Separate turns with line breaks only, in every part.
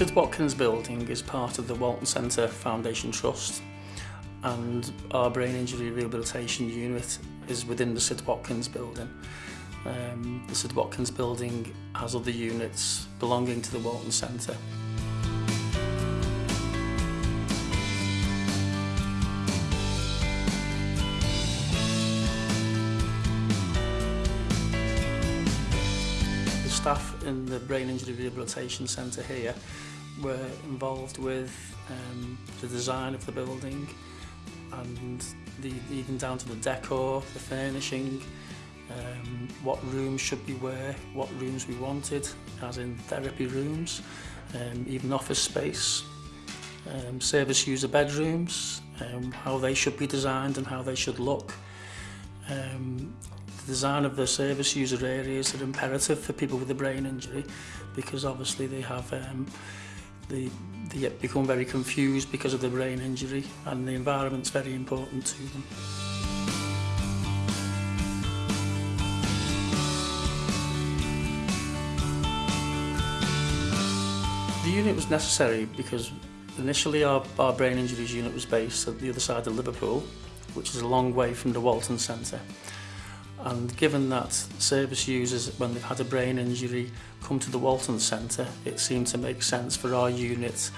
Sid Watkins building is part of the Walton Centre Foundation Trust and our brain injury rehabilitation unit is within the Sid Watkins building. Um, the Sid Watkins building has other units belonging to the Walton Centre. The staff in the Brain Injury Rehabilitation Centre here were involved with um, the design of the building and the, even down to the decor, the furnishing, um, what rooms should be where, what rooms we wanted, as in therapy rooms, um, even office space, um, service user bedrooms, um, how they should be designed and how they should look. Um, the design of the service user areas are imperative for people with a brain injury because obviously they have um, they, they become very confused because of the brain injury and the environment's very important to them. The unit was necessary because initially our, our brain injuries unit was based at the other side of Liverpool, which is a long way from the Walton Centre. And given that service users, when they've had a brain injury, come to the Walton Centre, it seemed to make sense for our unit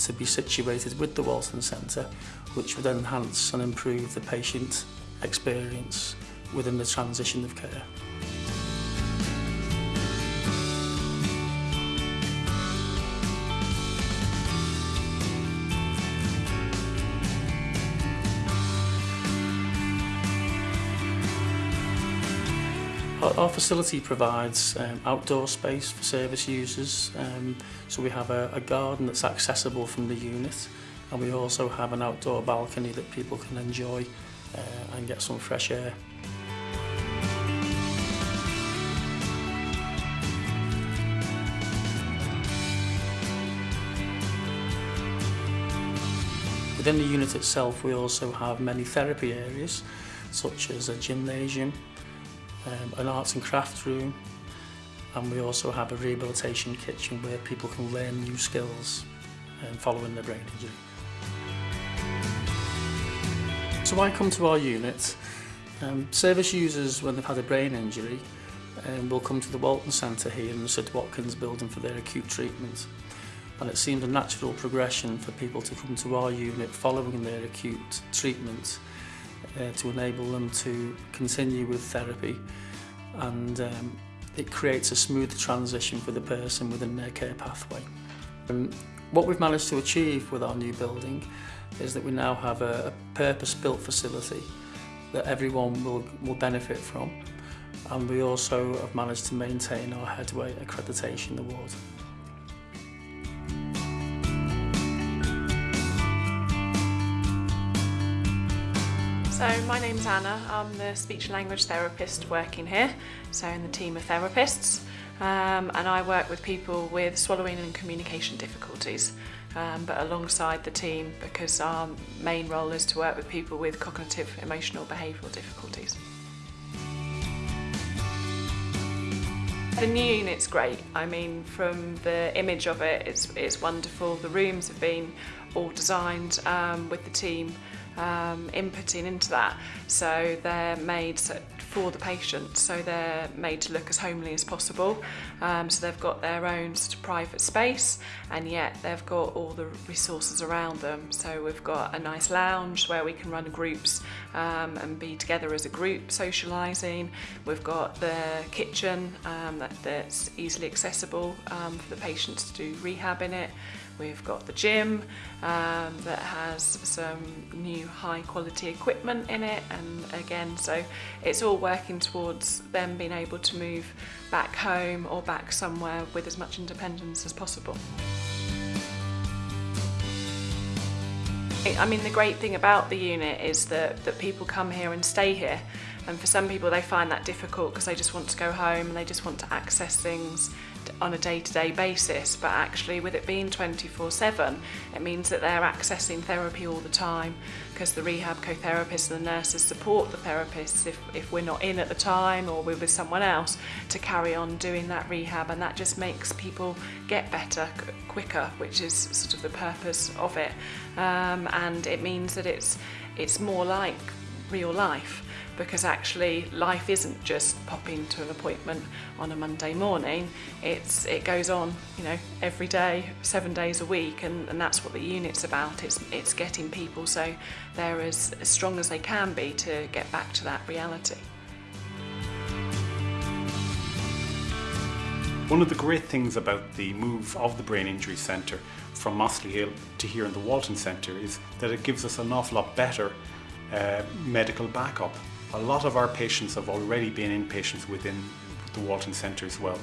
to be situated with the Walton Centre, which would enhance and improve the patient experience within the transition of care. Our, facility provides um, outdoor space for service users, um, so we have a, a garden that's accessible from the unit, and we also have an outdoor balcony that people can enjoy uh, and get some fresh air. Within the unit itself, we also have many therapy areas, such as a gymnasium, um, an arts and crafts room, and we also have a rehabilitation kitchen where people can learn new skills um, following their brain injury. So I come to our unit. Um, service users, when they've had a brain injury, um, will come to the Walton Centre here in the Sid Watkins building for their acute treatment. And it seemed a natural progression for people to come to our unit following their acute treatment uh, to enable them to continue with therapy and um, it creates a smooth transition for the person within their care pathway. Um, what we've managed to achieve with our new building is that we now have a, a purpose-built facility that everyone will, will benefit from and we also have managed to maintain our headway accreditation award.
So my name's Anna, I'm the speech and language therapist working here, so in the team of therapists um, and I work with people with swallowing and communication difficulties um, but alongside the team because our main role is to work with people with cognitive, emotional, behavioural difficulties. The new unit's great. I mean, from the image of it, it's, it's wonderful. The rooms have been all designed um, with the team um, inputting into that. So they're made for the patient, so they're made to look as homely as possible. Um, so they've got their own sort of private space and yet they've got all the resources around them. So we've got a nice lounge where we can run groups um, and be together as a group socialising. We've got the kitchen um, that, that's easily accessible um, for the patients to do rehab in it. We've got the gym um, that has some new high quality equipment in it and again so it's all working towards them being able to move back home or back somewhere with as much independence as possible. I mean the great thing about the unit is that, that people come here and stay here And for some people, they find that difficult because they just want to go home and they just want to access things on a day-to-day basis but actually with it being 24-7 it means that they're accessing therapy all the time because the rehab co-therapists and the nurses support the therapists if, if we're not in at the time or we're with someone else to carry on doing that rehab and that just makes people get better quicker which is sort of the purpose of it. Um, and it means that it's it's more like real life. Because actually life isn't just popping to an appointment on a Monday morning. It's it goes on you know every day seven days a week and, and that's what the unit's about. It's it's getting people so they're as, as strong as they can be to get back to that reality.
One of the great things about the move of the Brain Injury Centre from Mossley Hill to here in the Walton Centre is that it gives us an awful lot better uh, medical backup. A lot of our patients have already been inpatients within the Walton Centre as well.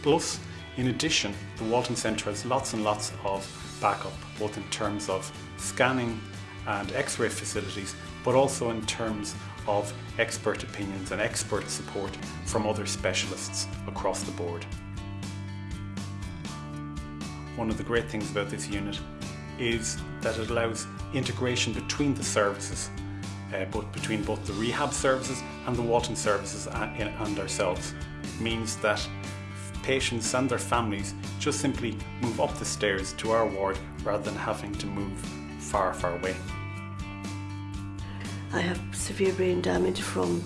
Plus, in addition, the Walton Centre has lots and lots of backup, both in terms of scanning and x-ray facilities, but also in terms of expert opinions and expert support from other specialists across the board. One of the great things about this unit is that it allows integration between the services, uh, both between both the rehab services and the Walton services and, and ourselves. Means that patients and their families just simply move up the stairs to our ward rather than having to move far, far away.
I have severe brain damage from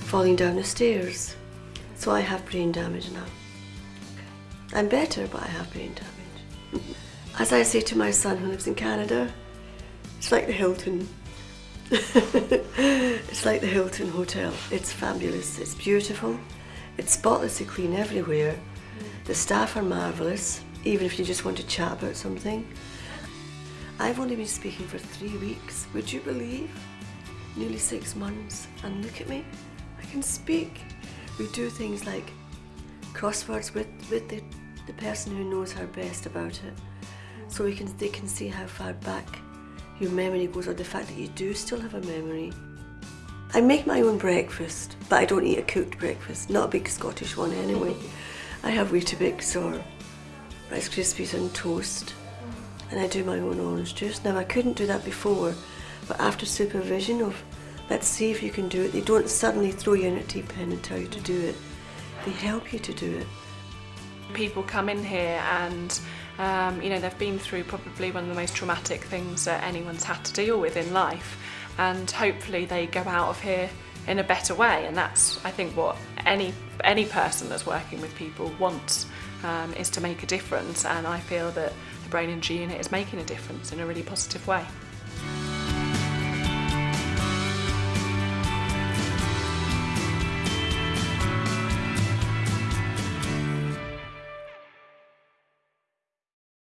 falling down the stairs. So I have brain damage now. I'm better, but I have brain damage. As I say to my son who lives in Canada, it's like the Hilton. it's like the Hilton Hotel. It's fabulous, it's beautiful, it's spotlessly clean everywhere. The staff are marvellous, even if you just want to chat about something. I've only been speaking for three weeks, would you believe? Nearly six months, and look at me, I can speak. We do things like crosswords with, with the the person who knows her best about it. So we can, they can see how far back your memory goes or the fact that you do still have a memory. I make my own breakfast, but I don't eat a cooked breakfast, not a big Scottish one anyway. I have Weetabix or Rice Krispies and toast, and I do my own orange juice. Now I couldn't do that before, but after supervision of, let's see if you can do it, they don't suddenly throw you in a tea pen and tell you to do it. They help you to do it.
people come in here and um, you know they've been through probably one of the most traumatic things that anyone's had to deal with in life. And hopefully they go out of here in a better way. And that's I think what any any person that's working with people wants um, is to make a difference. And I feel that the Brain Injury Unit is making a difference in a really positive way.